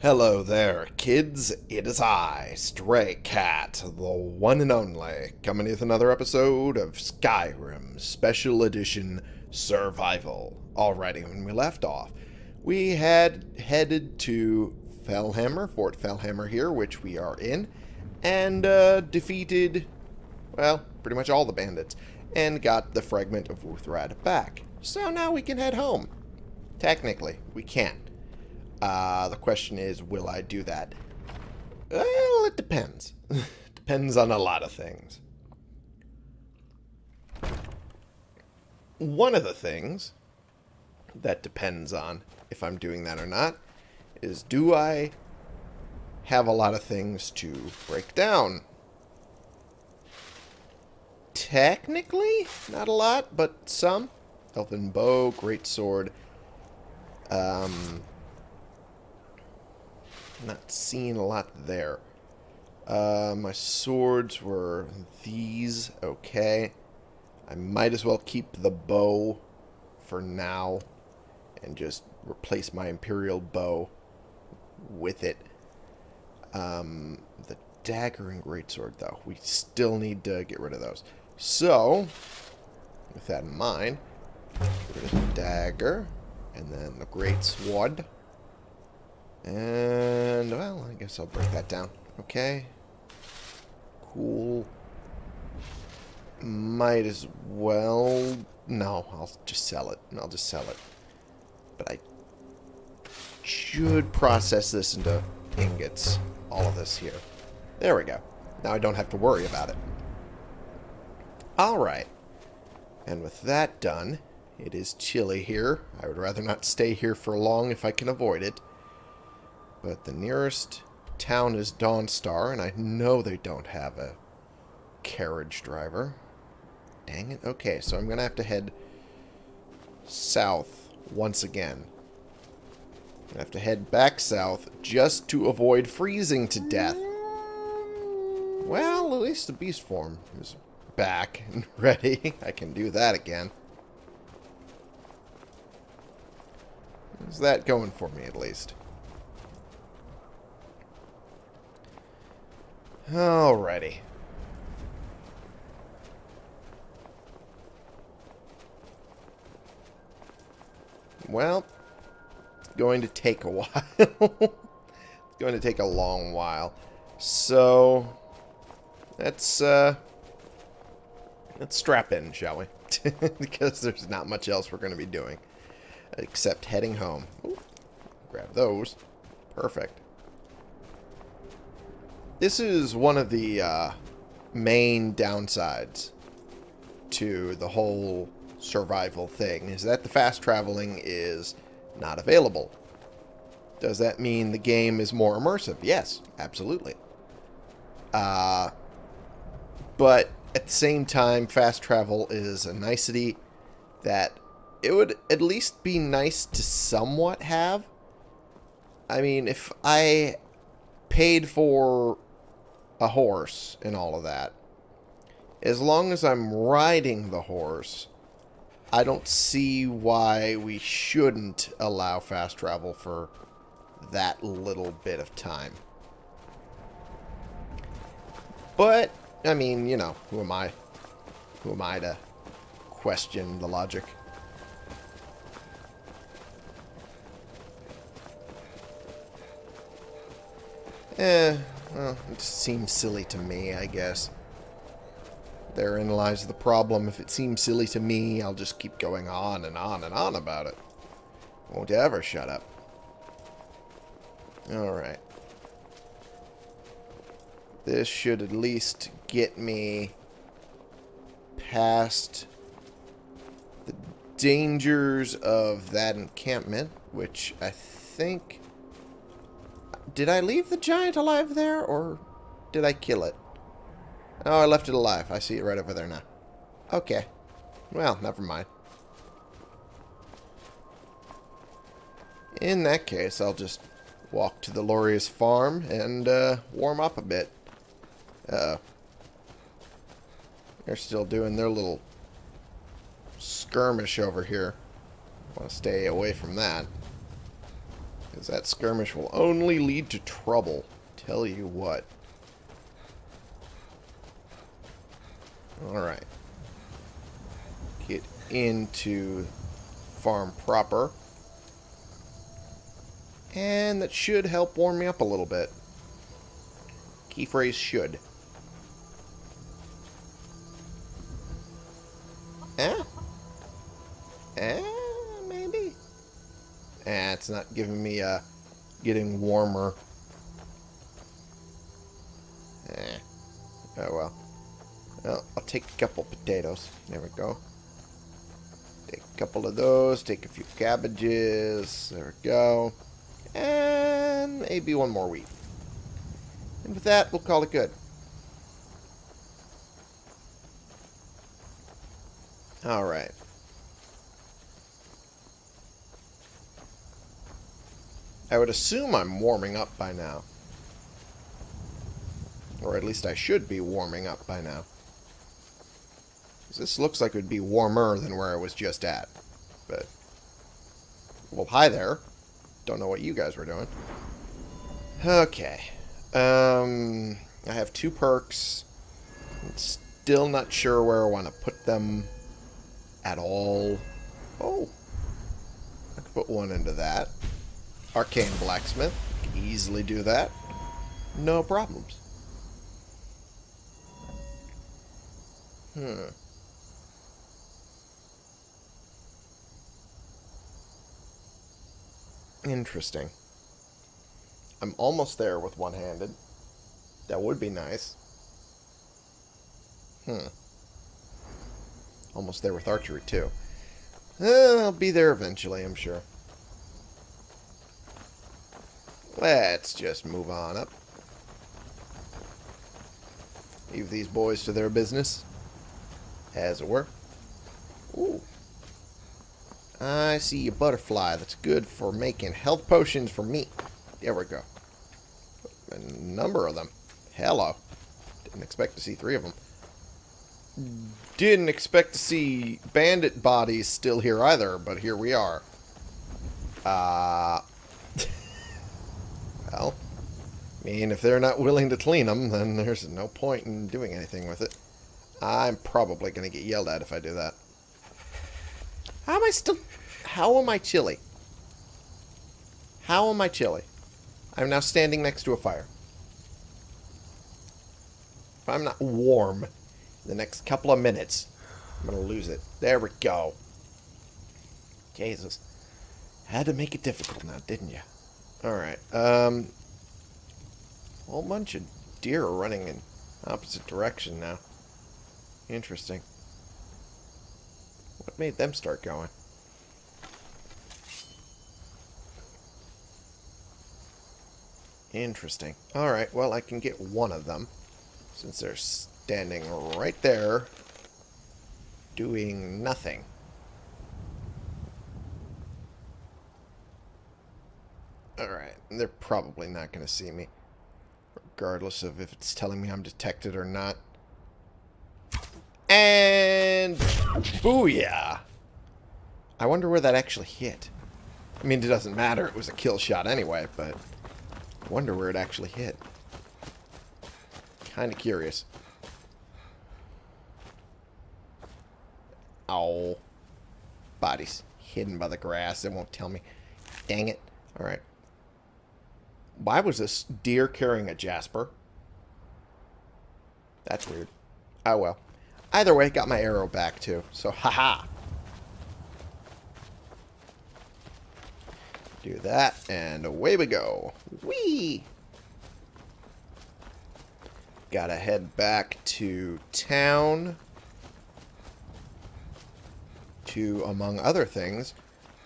Hello there, kids. It is I, Stray Cat, the one and only, coming with another episode of Skyrim Special Edition Survival. Alrighty, when we left off, we had headed to Fellhammer, Fort Fellhammer here, which we are in, and uh, defeated, well, pretty much all the bandits, and got the fragment of Wuuthrad back. So now we can head home. Technically, we can. Uh, the question is, will I do that? Well, it depends. depends on a lot of things. One of the things that depends on if I'm doing that or not is do I have a lot of things to break down? Technically, not a lot, but some. Elven bow, great sword. Um, not seeing a lot there. Uh, my swords were these. Okay. I might as well keep the bow for now and just replace my Imperial bow with it. Um, the dagger and greatsword, though. We still need to get rid of those. So, with that in mind, dagger and then the greatsword. And, well, I guess I'll break that down. Okay. Cool. Might as well... No, I'll just sell it. I'll just sell it. But I should process this into ingots. All of this here. There we go. Now I don't have to worry about it. Alright. And with that done, it is chilly here. I would rather not stay here for long if I can avoid it. But the nearest town is Dawnstar, and I know they don't have a carriage driver. Dang it. Okay, so I'm going to have to head south once again. I have to head back south just to avoid freezing to death. Well, at least the beast form is back and ready. I can do that again. Is that going for me, at least? Alrighty. Well, it's going to take a while. it's going to take a long while. So, let's, uh, let's strap in, shall we? because there's not much else we're going to be doing. Except heading home. Ooh, grab those. Perfect. This is one of the uh, main downsides to the whole survival thing, is that the fast traveling is not available. Does that mean the game is more immersive? Yes, absolutely. Uh, but at the same time, fast travel is a nicety that it would at least be nice to somewhat have. I mean, if I paid for a horse and all of that. As long as I'm riding the horse, I don't see why we shouldn't allow fast travel for that little bit of time. But, I mean, you know, who am I? Who am I to question the logic? Eh, well, it seems silly to me, I guess. Therein lies the problem. If it seems silly to me, I'll just keep going on and on and on about it. Won't ever shut up. Alright. This should at least get me past the dangers of that encampment, which I think did I leave the giant alive there, or did I kill it? Oh, I left it alive. I see it right over there now. Okay. Well, never mind. In that case, I'll just walk to the Loreius farm and uh, warm up a bit. Uh, they're still doing their little skirmish over here. want to stay away from that. Because that skirmish will only lead to trouble. Tell you what. Alright. Get into farm proper. And that should help warm me up a little bit. Key phrase should. Eh? Eh? Eh, it's not giving me, uh, getting warmer. Eh. Oh, well. Well, I'll take a couple potatoes. There we go. Take a couple of those. Take a few cabbages. There we go. And maybe one more wheat. And with that, we'll call it good. Alright. I would assume I'm warming up by now. Or at least I should be warming up by now. This looks like it would be warmer than where I was just at. But, well, hi there. Don't know what you guys were doing. Okay. Um, I have two perks. I'm still not sure where I want to put them at all. Oh. I could put one into that. Arcane Blacksmith. Easily do that. No problems. Hmm. Interesting. I'm almost there with one-handed. That would be nice. Hmm. Almost there with archery, too. Eh, I'll be there eventually, I'm sure. Let's just move on up. Leave these boys to their business. As it were. Ooh. I see a butterfly that's good for making health potions for me. There we go. A number of them. Hello. Didn't expect to see three of them. Didn't expect to see bandit bodies still here either, but here we are. Uh... well, I mean, if they're not willing to clean them, then there's no point in doing anything with it. I'm probably going to get yelled at if I do that. How am I still... How am I chilly? How am I chilly? I'm now standing next to a fire. If I'm not warm in the next couple of minutes, I'm going to lose it. There we go. Jesus. Had to make it difficult now, didn't you? Alright. Um, a whole bunch of deer are running in opposite direction now. Interesting. What made them start going? Interesting. Alright, well, I can get one of them. Since they're standing right there, doing nothing. Alright, they're probably not going to see me. Regardless of if it's telling me I'm detected or not. And... Booyah! I wonder where that actually hit. I mean, it doesn't matter. It was a kill shot anyway, but... I wonder where it actually hit. Kind of curious. Oh. Bodies hidden by the grass. It won't tell me. Dang it. Alright. Why was this deer carrying a jasper? That's weird. Oh well. Either way, got my arrow back too. So, haha. Do that, and away we go. Whee! Gotta head back to town to, among other things,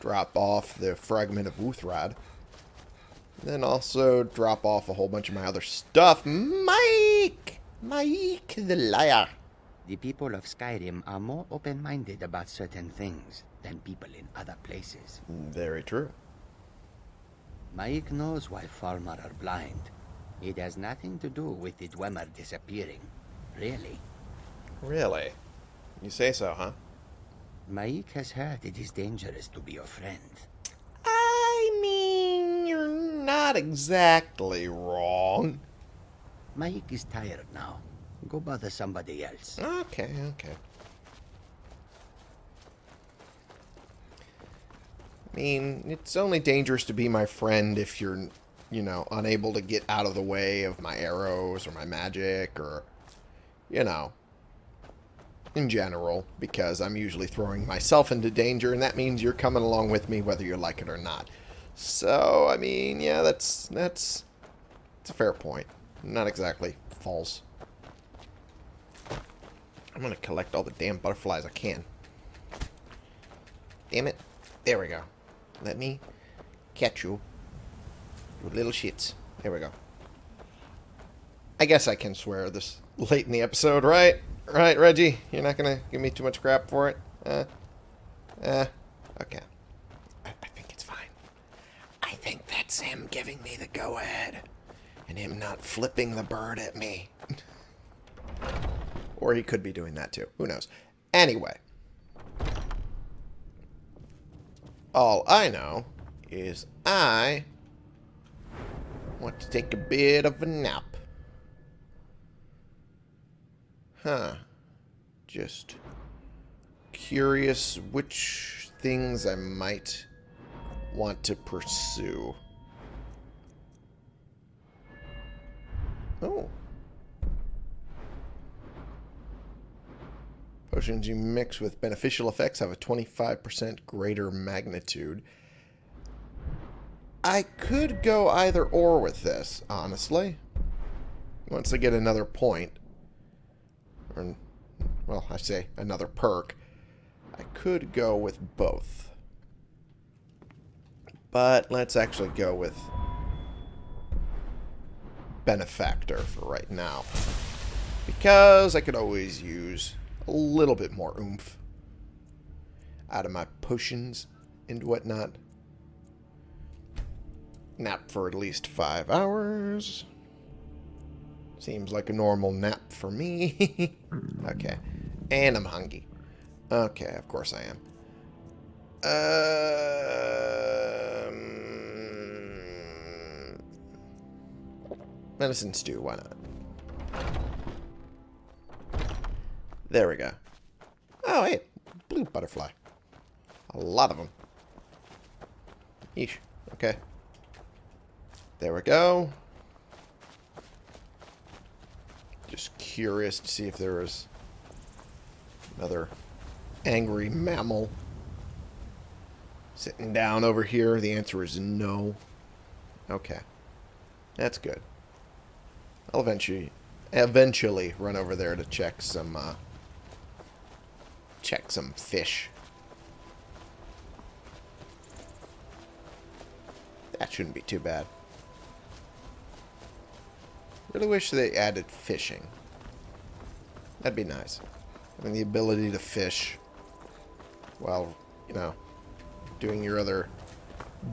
drop off the fragment of Wuuthrad. Then also drop off a whole bunch of my other stuff. Mike! Mike the liar. The people of Skyrim are more open-minded about certain things than people in other places. Very true. Mikael knows why Falmer are blind. It has nothing to do with the Dwemer disappearing. Really. Really? You say so, huh? Mikael has heard it is dangerous to be your friend. I mean, you're not exactly wrong. Mikael is tired now. Go bother somebody else. Okay, okay. I mean, it's only dangerous to be my friend if you're, you know, unable to get out of the way of my arrows or my magic or, you know, in general, because I'm usually throwing myself into danger, and that means you're coming along with me whether you like it or not. So, I mean, yeah, that's, that's, it's a fair point. Not exactly false. I'm going to collect all the damn butterflies I can. Damn it. There we go. Let me catch you. You little shits. There we go. I guess I can swear this late in the episode, right? Right, Reggie? You're not going to give me too much crap for it? Uh, uh, okay. I, I think it's fine. I think that's him giving me the go-ahead. And him not flipping the bird at me. or he could be doing that too. Who knows? Anyway. All I know is I want to take a bit of a nap. Huh. Just curious which things I might want to pursue. Oh. Potions you mix with beneficial effects have a 25% greater magnitude. I could go either or with this, honestly. Once I get another point. Or, well, I say another perk. I could go with both. But let's actually go with Benefactor for right now. Because I could always use a little bit more oomph out of my potions and whatnot. Nap for at least five hours. Seems like a normal nap for me. okay. And I'm hungry. Okay, of course I am. Um, medicine stew, why not? There we go. Oh, hey, blue butterfly. A lot of them. Yeesh. Okay. There we go. Just curious to see if there was another angry mammal sitting down over here. The answer is no. Okay. That's good. I'll eventually eventually run over there to check some uh, check some fish. That shouldn't be too bad. Really wish they added fishing. That'd be nice. Having the ability to fish while, you know, doing your other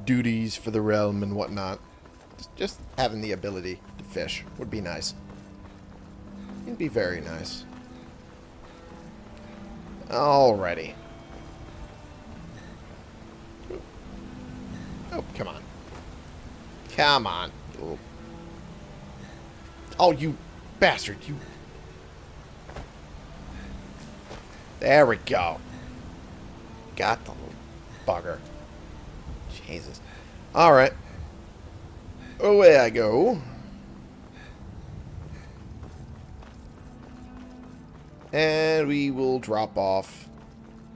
duties for the realm and whatnot. Just having the ability fish would be nice. It'd be very nice. Alrighty. Oh, come on. Come on. Oh, oh you bastard. You... There we go. Got the bugger. Jesus. Alright. Away I go. And we will drop off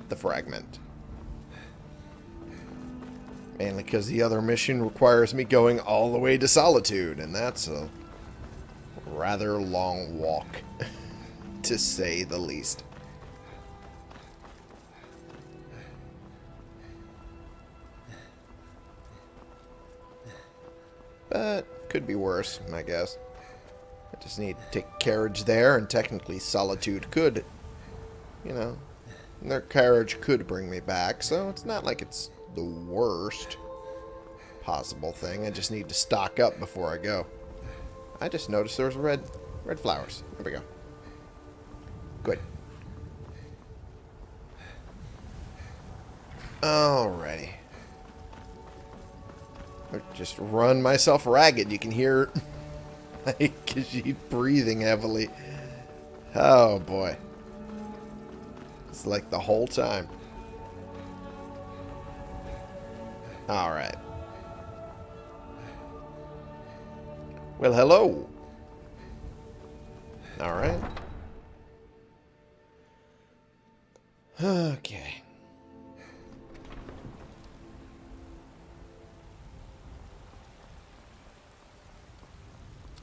the fragment. Mainly because the other mission requires me going all the way to Solitude, and that's a rather long walk, to say the least. But could be worse, I guess. Just need to take carriage there, and technically Solitude could, you know, their carriage could bring me back, so it's not like it's the worst possible thing. I just need to stock up before I go. I just noticed there was red, red flowers. There we go. Good. Alrighty. Just run myself ragged. You can hear like she's breathing heavily. Oh boy. It's like the whole time. Alright. Well, hello. Alright. Okay.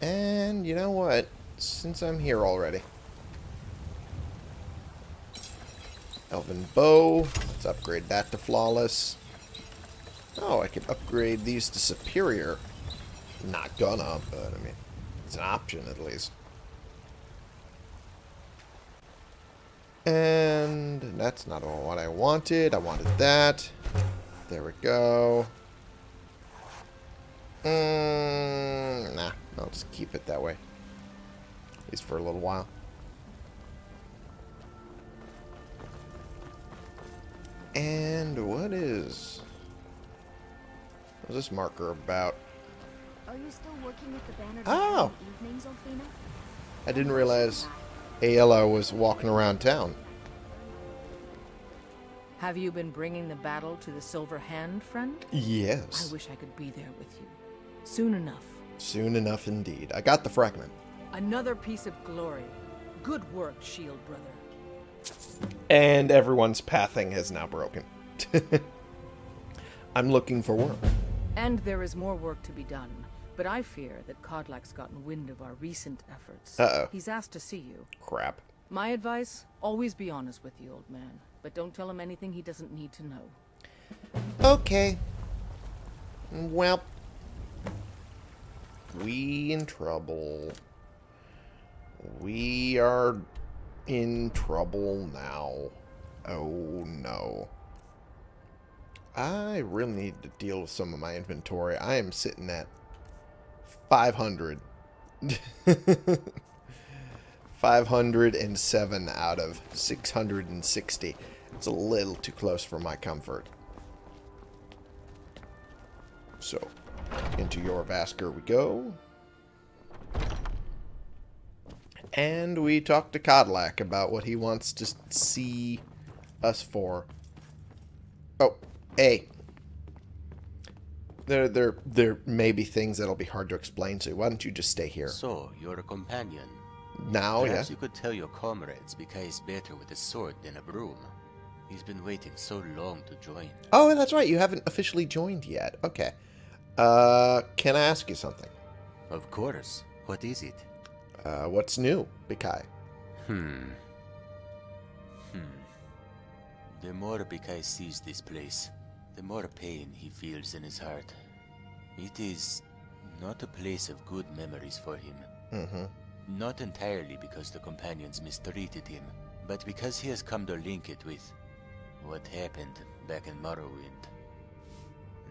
And you know what? Since I'm here already. Elven Bow. Let's upgrade that to Flawless. Oh, I could upgrade these to Superior. Not gonna, but I mean, it's an option at least. And that's not what I wanted. I wanted that. There we go. Mm, nah, I'll just keep it that way. At least for a little while. And what is... What's this marker about? Are you still working with the banner Oh. evenings, I didn't realize Aela was walking around town. Have you been bringing the battle to the Silver Hand, friend? Yes. I wish I could be there with you. Soon enough. Soon enough indeed. I got the fragment. Another piece of glory. Good work, Shield Brother. And everyone's pathing has now broken. I'm looking for work. And there is more work to be done. But I fear that Kodlak's gotten wind of our recent efforts. Uh-oh. He's asked to see you. Crap. My advice, always be honest with the old man. But don't tell him anything he doesn't need to know. Okay. Well. We in trouble. We are in trouble now. Oh no. I really need to deal with some of my inventory. I am sitting at 500. 507 out of 660. It's a little too close for my comfort. So, into Jorrvaskr we go. And we talk to Kodlak about what he wants to see us for. Oh, hey. There, there, there may be things that'll be hard to explain, so why don't you just stay here? So, you're a companion. Now, yeah. Perhaps you could tell your comrades Bika is better with a sword than a broom. He's been waiting so long to join. Oh, that's right. You haven't officially joined yet. Okay. Uh, can I ask you something? Of course. What is it? Uh, what's new, Bikai? Hmm. Hmm. The more Bikai sees this place, the more pain he feels in his heart. It is not a place of good memories for him. Mm-hmm. Not entirely because the companions mistreated him, but because he has come to link it with what happened back in Morrowind.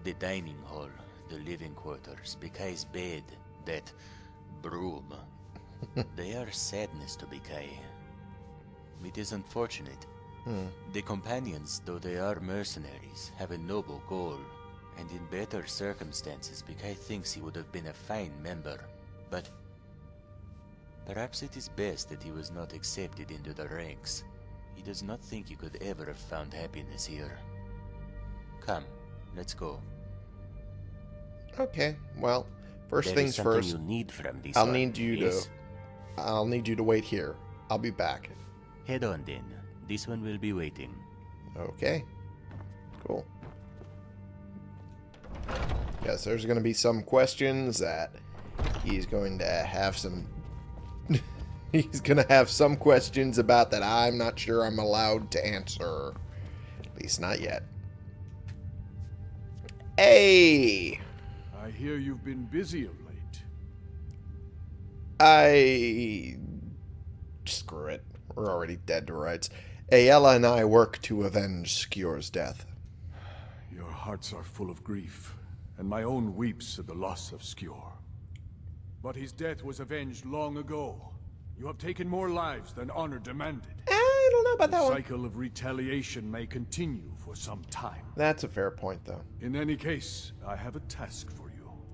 The dining hall, the living quarters, Bikai's bed, that broom. they are sadness to Bikai. It is unfortunate. Hmm. The companions, though they are mercenaries, have a noble goal, and in better circumstances, Bikai thinks he would have been a fine member. But perhaps it is best that he was not accepted into the ranks. He does not think he could ever have found happiness here. Come, let's go. Okay. Well, first There things first. you need I'll one, need you yes? to. I'll need you to wait here. I'll be back. Head on then. This one will be waiting. Okay. Cool. Yes, there's going to be some questions that he's going to have some. he's going to have some questions about that I'm not sure I'm allowed to answer. At least not yet. Hey! I hear you've been busy of late. I. Screw it. We're already dead to rights. Aela and I work to avenge Skjor's death. Your hearts are full of grief, and my own weeps at the loss of Skjor. But his death was avenged long ago. You have taken more lives than honor demanded. Eh, I don't know about The that one. The cycle of retaliation may continue for some time. That's a fair point, though. In any case, I have a task for you.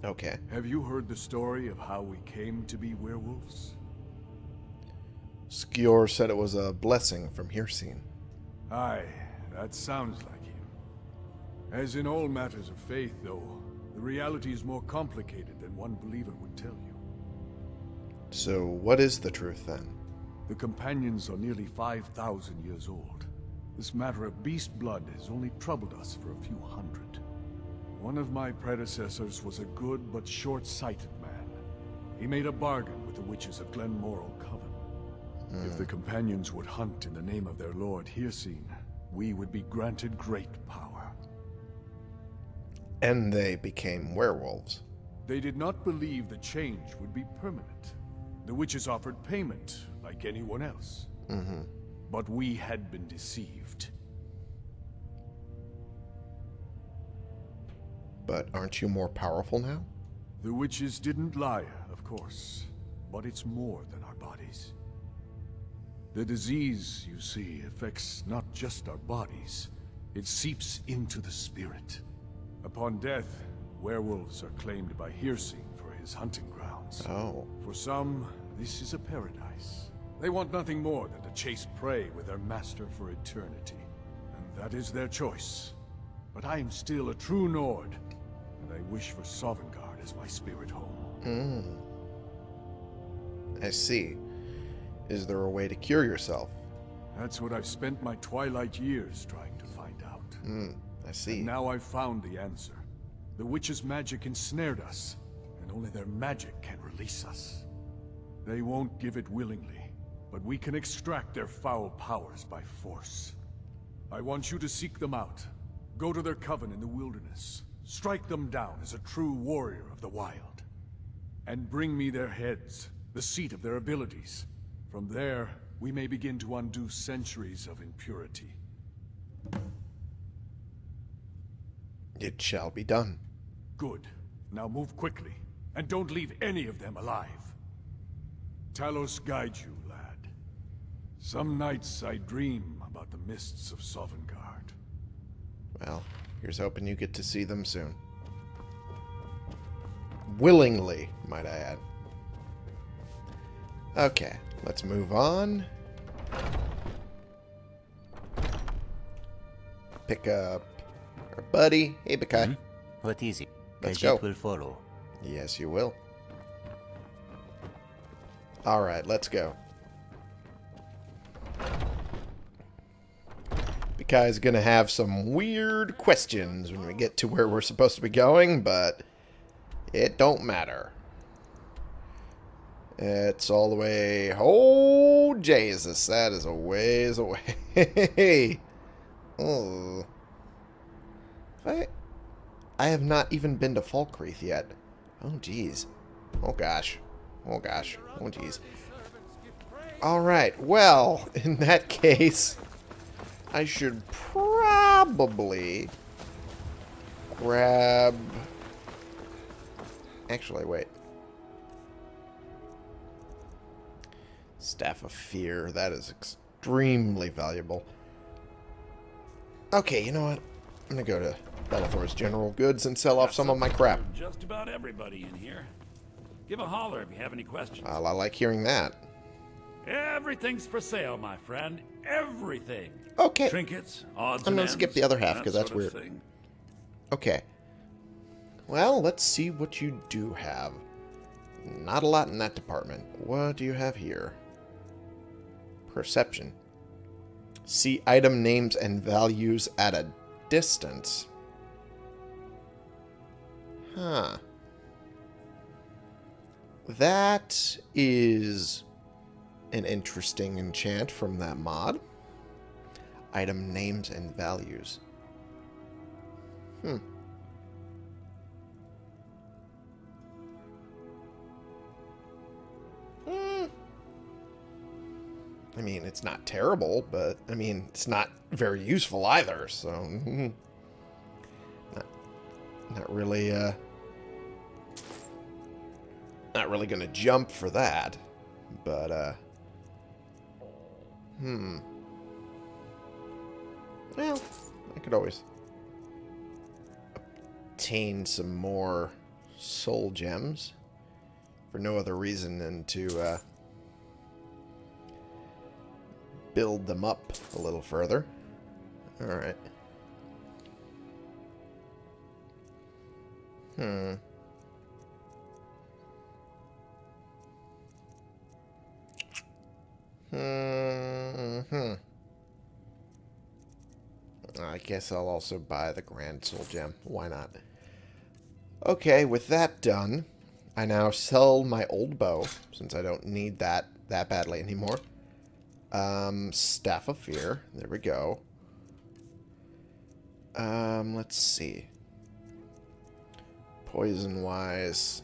Okay. Have you heard the story of how we came to be werewolves? Skjor said it was a blessing from Hircine. Aye, that sounds like him. As in all matters of faith, though, the reality is more complicated than one believer would tell you. So, what is the truth then? The companions are nearly 5,000 years old. This matter of beast blood has only troubled us for a few hundred. One of my predecessors was a good but short-sighted man. He made a bargain with the witches of Glenmoril Coven. If the companions would hunt in the name of their lord Hircine, we would be granted great power. And they became werewolves. They did not believe the change would be permanent. The witches offered payment, like anyone else. Mm-hmm. But we had been deceived. But aren't you more powerful now? The witches didn't lie, of course. But it's more than our bodies. The disease, you see, affects not just our bodies. It seeps into the spirit. Upon death, werewolves are claimed by Hircine for his hunting grounds. Oh. For some, this is a paradise. They want nothing more than to chase prey with their master for eternity. And that is their choice. But I am still a true Nord, I wish for Sovngarde as my spirit home. Mm. I see. Is there a way to cure yourself? That's what I've spent my twilight years trying to find out. Hmm. I see. And now I've found the answer. The witch's magic ensnared us, and only their magic can release us. They won't give it willingly, but we can extract their foul powers by force. I want you to seek them out. Go to their coven in the wilderness. Strike them down as a true warrior of the wild. And bring me their heads, the seat of their abilities. From there, we may begin to undo centuries of impurity. It shall be done. Good. Now move quickly, and don't leave any of them alive. Talos guide you, lad. Some nights I dream about the mists of Sovngarde. Well, here's hoping you get to see them soon. Willingly, might I add. Okay, let's move on. Pick up our buddy. Hey, Bakai. Hmm? What is it? Let's go. will follow. Yes, you will. Alright, let's go. Bakai's gonna have some weird questions when we get to where we're supposed to be going, but it don't matter. It's all the way... Oh, Jesus, that is a ways away. oh. I... I have not even been to Falkreath yet. Oh, jeez. Oh, gosh. Oh, gosh. Oh, jeez. Alright, well, in that case, I should probably grab... Actually, wait. Staff of Fear. That is extremely valuable. Okay, you know what? I'm to go to Belethor's General Goods and sell off some of my crap. Just about everybody in here. Give a holler if you have any questions. Well, I like hearing that. Everything's for sale, my friend. Everything. Okay. Trinkets, odds I'm and gonna skip the other half, that 'cause that's weird. thing. Okay. Well, let's see what you do have. Not a lot in that department. What do you have here? Perception. See item names and values at a distance. Huh. That is an interesting enchant from that mod. Item names and values. Hmm. Hmm. I mean, it's not terrible, but I mean, it's not very useful either. So, mhm. not, not really, uh, not really gonna jump for that. But, uh, hmm. Well, I could always obtain some more soul gems for no other reason than to uh, build them up a little further. Alright. Hmm. Hmm. Hmm. I guess I'll also buy the Grand Soul Gem. Why not? Okay, with that done, I now sell my old bow, since I don't need that that badly anymore. Um, Staff of Fear. There we go. Um, let's see. Poison-wise...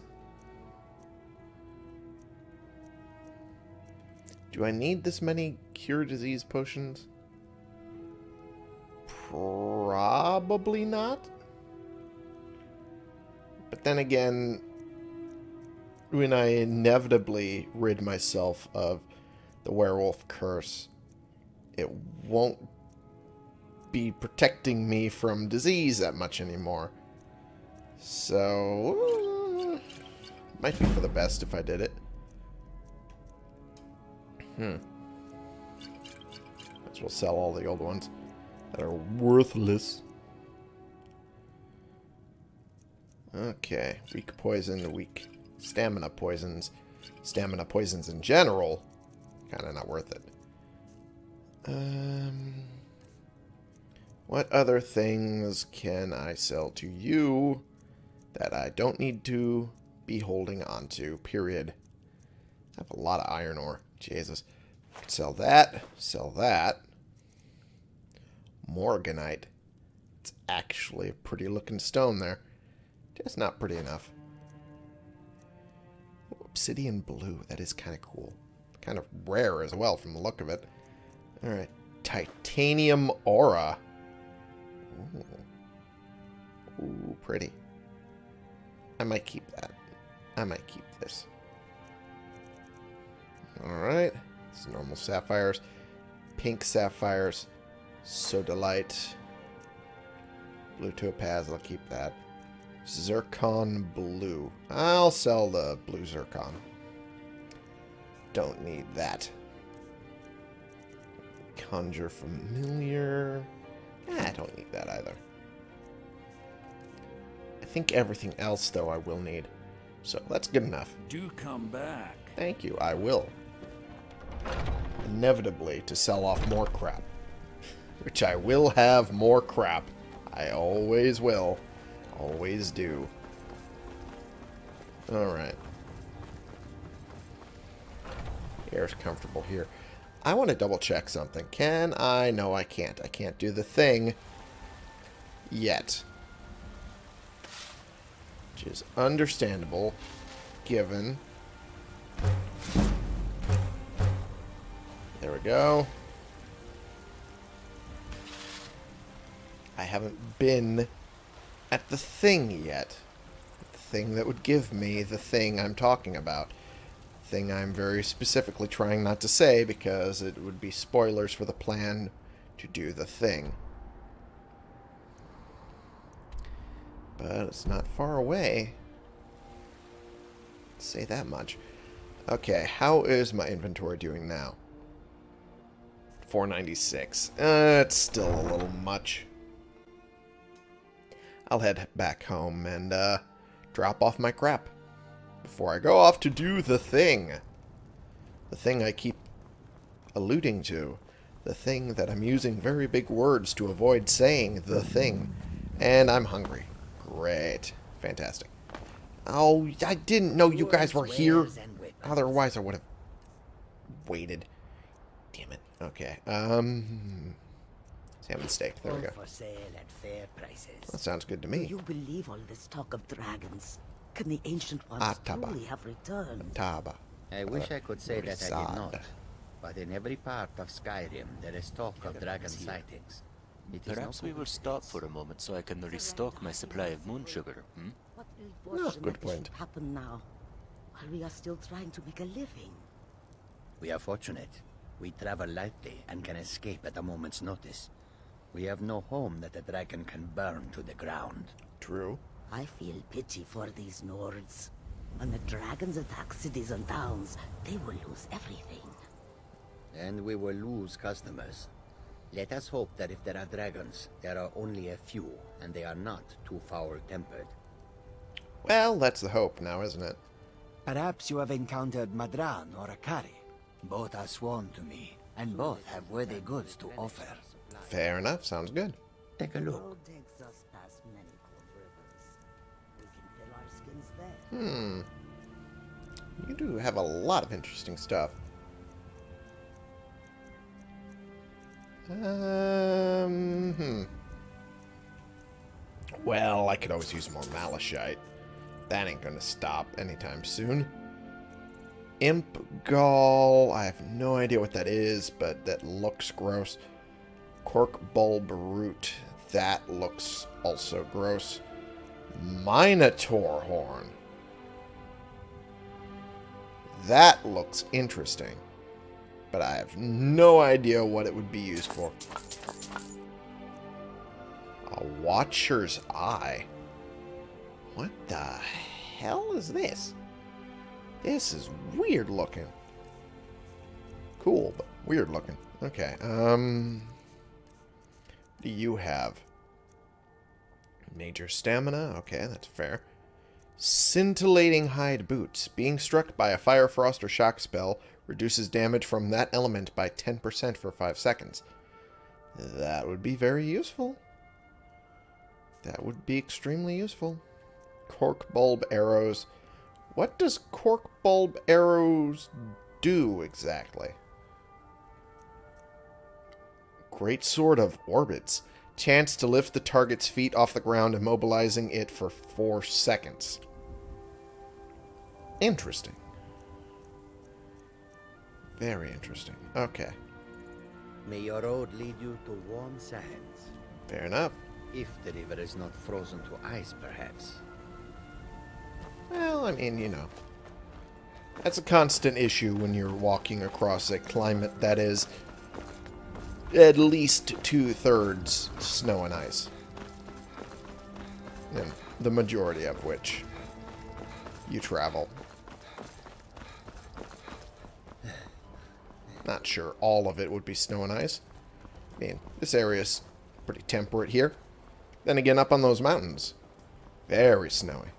Do I need this many cure disease potions? Probably not. But then again, when I inevitably rid myself of the werewolf curse, it won't be protecting me from disease that much anymore. So, might be for the best if I did it. Hmm. Well sell all the old ones that are worthless. Okay, weak poison, the weak stamina poisons. Stamina poisons in general, kind of not worth it. Um, what other things can I sell to you that I don't need to be holding on to, period? I have a lot of iron ore. Jesus. Sell that. Sell that. Morganite. It's actually a pretty looking stone there. Just not pretty enough. Obsidian blue. That is kind of cool. Kind of rare as well from the look of it. Alright. Titanium aura. Ooh. Ooh, pretty. I might keep that. I might keep this. Alright. It's normal sapphires. Pink sapphires. Sodalite. Blue topaz. I'll keep that. Zircon blue. I'll sell the blue zircon. Don't need that. Conjure familiar. I don't need that either. I think everything else, though, I will need. So that's good enough. Do come back. Thank you, I will. Inevitably to sell off more crap. Which I will have more crap. I always will. Always do. Alright. Air's comfortable here. I want to double check something. Can I? No, I can't. I can't do the thing yet. Which is understandable given There we go. I haven't been at the thing yet. The thing that would give me the thing I'm talking about. Thing I'm very specifically trying not to say because it would be spoilers for the plan to do the thing. But it's not far away. say that much. Okay, how is my inventory doing now? 496. Uh, it's still a little much. I'll head back home and uh, drop off my crap before I go off to do the thing. The thing I keep alluding to. The thing that I'm using very big words to avoid saying the thing. And I'm hungry. Great. Fantastic. Oh, I didn't know you guys were here. Otherwise, I would have waited. Damn it. Okay. Um, salmon steak. There we go. For sale at fair prices. That sounds good to Do me. you believe all this talk of dragons? Can the ancient ones Atahbah. truly have returned? Taba. I wish I could say that I did not. But in every part of Skyrim, there is talk of dragon sightings. It is Perhaps no we will stop for a moment so I can restock my supply of moon sugar, hmm? What Ah, good that this point. should happen now, while we are still trying to make a living. We are fortunate. We travel lightly and can escape at a moment's notice. We have no home that a dragon can burn to the ground. True. I feel pity for these Nords. When the dragons attack cities and towns, they will lose everything. And we will lose customers. Let us hope that if there are dragons, there are only a few, and they are not too foul-tempered. Well, that's the hope now, isn't it? Perhaps you have encountered Ma'dran or Ahkari. Both are sworn to me, and both have worthy goods to offer. Fair enough. Sounds good. Take a look. road takes us past many cold rivers. We can fill our skins there. Hmm. You do have a lot of interesting stuff. Um, hmm. Well, I could always use more malachite. That ain't gonna stop anytime soon. Imp gall. I have no idea what that is, but that looks gross. Cork bulb root. That looks also gross. Minotaur horn. That looks interesting. But I have no idea what it would be used for. A Watcher's Eye. What the hell is this? This is weird looking. Cool, but weird looking. Okay, um... Do you have? Major stamina. Okay, that's fair. Scintillating hide boots. Being struck by a fire, frost, or shock spell reduces damage from that element by 10% for 5 seconds. That would be very useful. That would be extremely useful. Cork bulb arrows. What does cork bulb arrows do exactly? Great Sword of Orbits. Chance to lift the target's feet off the ground, immobilizing it for 4 seconds. Interesting. Very interesting. Okay. May your road lead you to warm sands. Fair enough. If the river is not frozen to ice, perhaps. Well, I mean, you know. That's a constant issue when you're walking across a climate that is at least two-thirds snow and ice. And the majority of which you travel. Not sure all of it would be snow and ice. I mean, this area's pretty temperate here. Then again, up on those mountains, very snowy.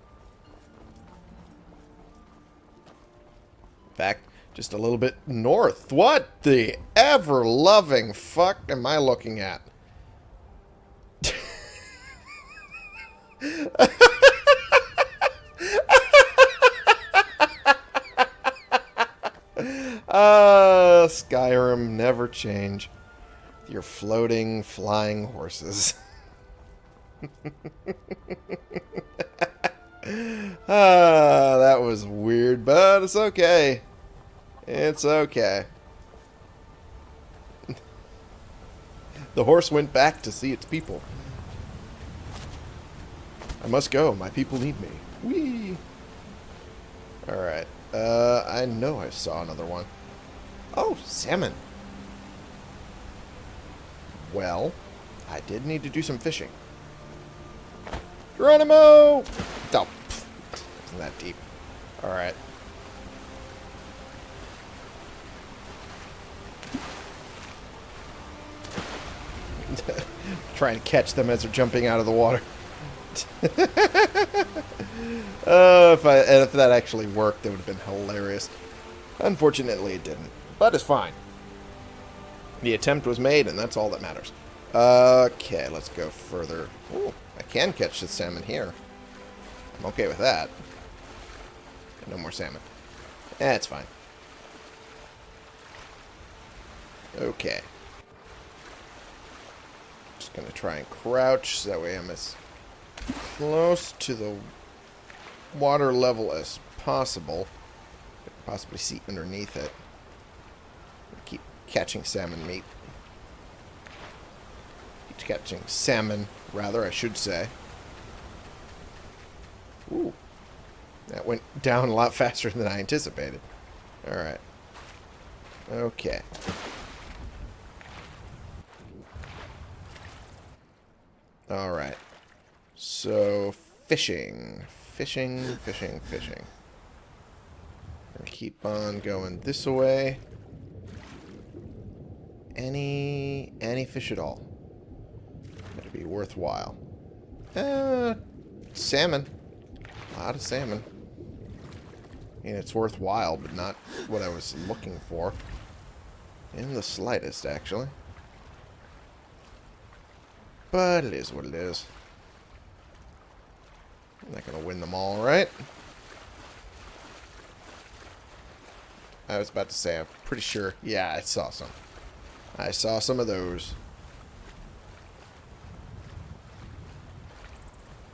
In fact, just a little bit north. What the ever-loving fuck am I looking at? Ah, Skyrim never change. Your floating, flying horses. ah, that was weird, but it's okay. It's okay. the horse went back to see its people. I must go. My people need me. Whee! Alright. Uh, I know I saw another one. Oh, salmon. Well, I did need to do some fishing. Geronimo! Oh, isn't that deep. Alright. Trying to catch them as they're jumping out of the water. uh, if, I, if that actually worked, it would have been hilarious. Unfortunately, it didn't. But it's fine. The attempt was made, and that's all that matters. Okay, let's go further. Ooh, I can catch the salmon here. I'm okay with that. No more salmon. Eh, fine. Okay. Just gonna try and crouch, so that way I'm as close to the water level as possible. Possibly see underneath it. Keep catching salmon meat. Keep catching salmon, rather, I should say. Ooh. That went down a lot faster than I anticipated. Alright. Okay. Alright. So, fishing. Fishing, fishing, fishing. Gonna keep on going this way. Any any fish at all. That'd be worthwhile. Uh, salmon. A lot of salmon. I mean, it's worthwhile, but not what I was looking for. In the slightest, actually. But it is what it is. I'm not going to win them all, right? I was about to say, I'm pretty sure. Yeah, I saw some. I saw some of those.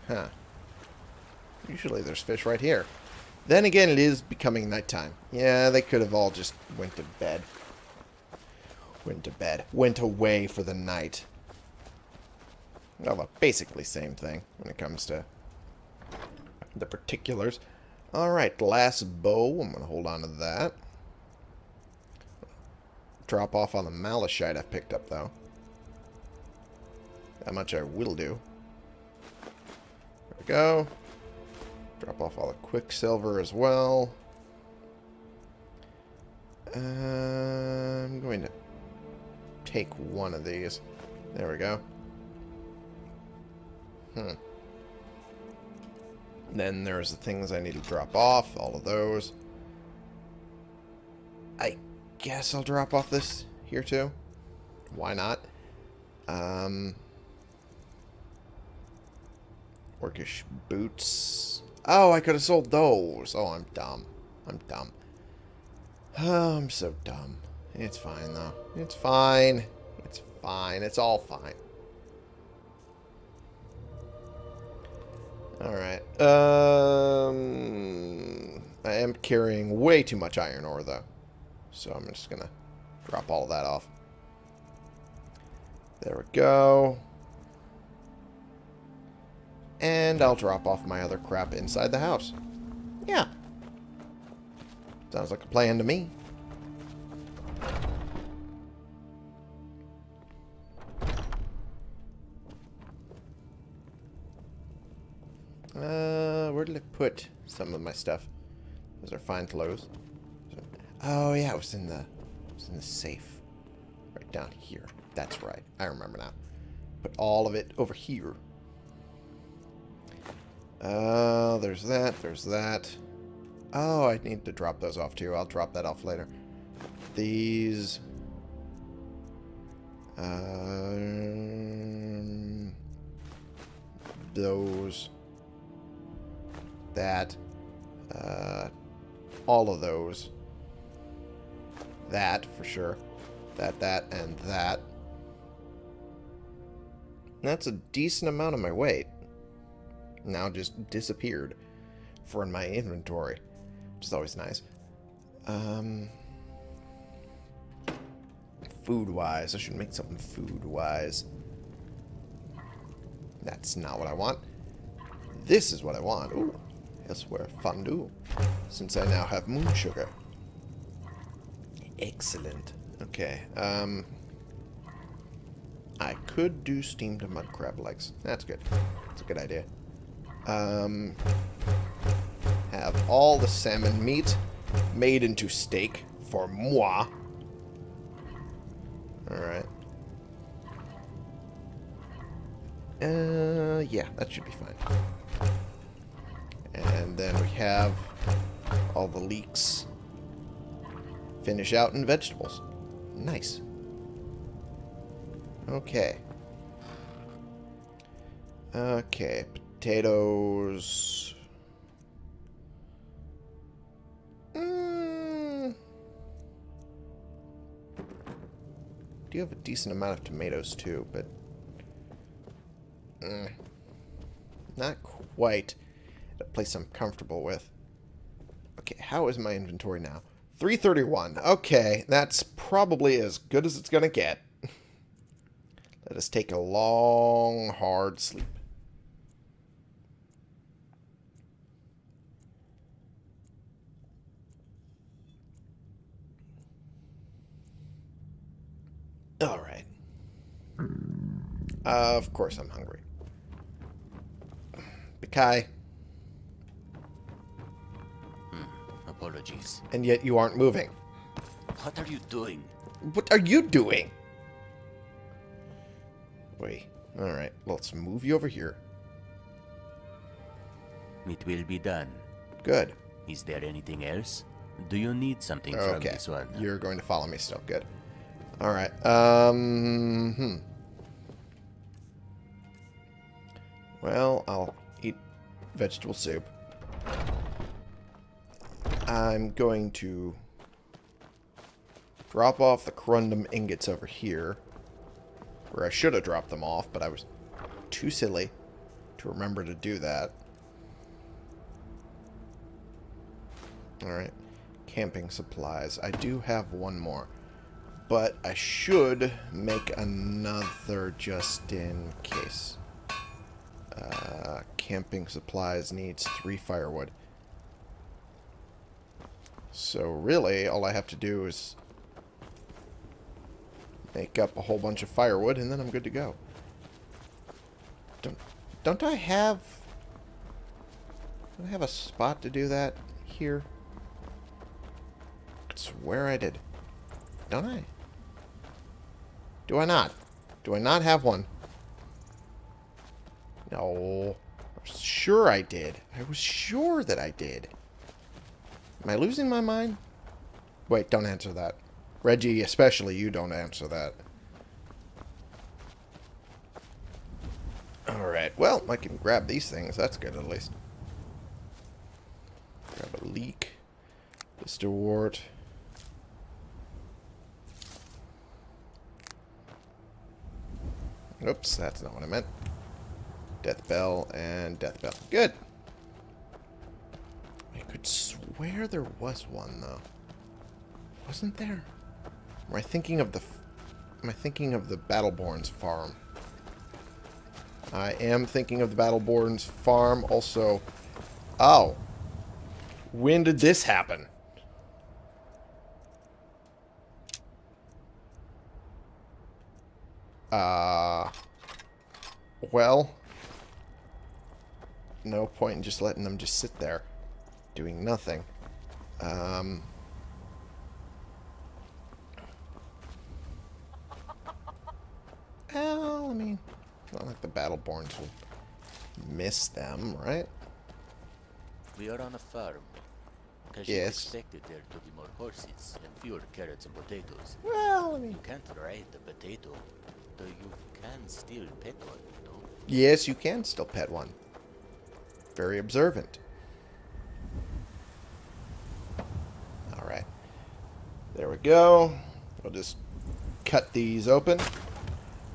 Huh. Usually there's fish right here. Then again, it is becoming nighttime. Yeah, they could have all just went to bed. Went to bed. Went away for the night. Well, basically same thing when it comes to the particulars. Alright, glass bow. I'm going to hold on to that. Drop off on the malachite I've picked up, though. That much I will do. There we go. Drop off all the quicksilver as well. Uh, I'm going to take one of these. There we go. Hmm. Then there's the things I need to drop off. All of those. I guess I'll drop off this here too. Why not? Um, orcish boots. Oh, I could have sold those. Oh, I'm dumb. I'm dumb. Oh, I'm so dumb. It's fine, though. It's fine. It's fine. It's all fine. Alright. Um, I am carrying way too much iron ore, though. So I'm just going to drop all that off. There we go. And I'll drop off my other crap inside the house. Yeah. Sounds like a plan to me. Put some of my stuff? Those are fine clothes. Oh yeah, it was in the it was in the safe. Right down here. That's right. I remember now. Put all of it over here. Uh, there's that, there's that. Oh, I need to drop those off too. I'll drop that off later. These. Um, those. That. Uh, all of those. That, for sure. That, that, and that. That's a decent amount of my weight now just disappeared from my inventory, which is always nice. Um, food-wise, I should make something food-wise. That's not what I want. This is what I want. Ooh, Elsweyr fondue, since I now have moon sugar. Excellent. Okay, um... I could do steamed mud crab legs. That's good. That's a good idea. Um, have all the salmon meat made into steak for moi. Alright. Uh, yeah, that should be fine. And then we have all the leeks finish out in vegetables. Nice. Okay. Okay, potatoes. Mm. Do you have a decent amount of tomatoes too, but mm, not quite place I'm comfortable with. Okay, how is my inventory now? 331. Okay, that's probably as good as it's going to get. Let us take a long, hard sleep. Alright. Uh, of course I'm hungry. Bikai, Apologies. and yet you aren't moving. What are you doing? What are you doing? Wait. Alright, let's move you over here. It will be done. Good. Is there anything else? Do you need something from Okay. this one? You're going to follow me still. Good. Alright. Um, hmm. Well, I'll eat vegetable soup. I'm going to drop off the corundum ingots over here. Where I should have dropped them off, but I was too silly to remember to do that. Alright. Camping supplies. I do have one more. But I should make another just in case. Uh, camping supplies needs three firewood. So really, all I have to do is make up a whole bunch of firewood, and then I'm good to go. Don't, don't I have... Don't I have a spot to do that here? I swear I did. Don't I? Do I not? Do I not have one? No. I was sure I did. I was sure that I did. Am I losing my mind? Wait, don't answer that. Reggie, especially you don't answer that. Alright, well, I can grab these things. That's good, at least. Grab a leek. Mr. Wart. Oops, that's not what I meant. Death Bell and Death Bell. Good. Could swear there was one, though. Wasn't there? Am I thinking of the... Am I thinking of the Battleborn's farm? I am thinking of the Battleborn's farm. Also... Oh. When did this happen? Uh... Well... No point in just letting them just sit there. Doing nothing. Um... Well, I mean, not like the Battleborns will miss them, right? We are on a farm. Because Yes. you expected there to be more horses and fewer carrots and potatoes. Well, I mean... You can't ride the potato, though you can still pet one, no? Yes, you can still pet one. Very observant. Alright. There we go. We'll just cut these open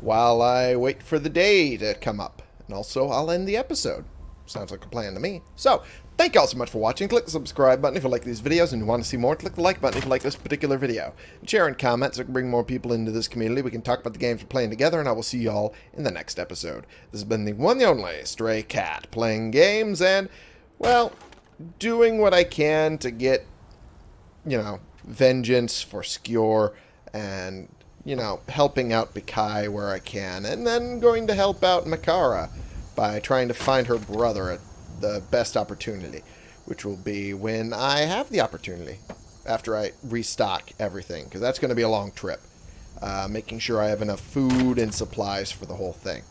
while I wait for the day to come up. And also, I'll end the episode. Sounds like a plan to me. So, thank you all so much for watching. Click the subscribe button if you like these videos and you want to see more. Click the like button if you like this particular video. Share and comment so we can bring more people into this community. We can talk about the games we're playing together, and I will see you all in the next episode. This has been the one and only Stray Cat, playing games and, well, doing what I can to get, you know, vengeance for Skjor and, you know, helping out Bikai where I can, and then going to help out Makara by trying to find her brother at the best opportunity, which will be when I have the opportunity after I restock everything, because that's going to be a long trip. Uh, making sure I have enough food and supplies for the whole thing.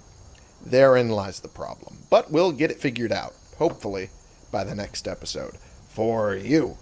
Therein lies the problem. But we'll get it figured out, hopefully, by the next episode. For you.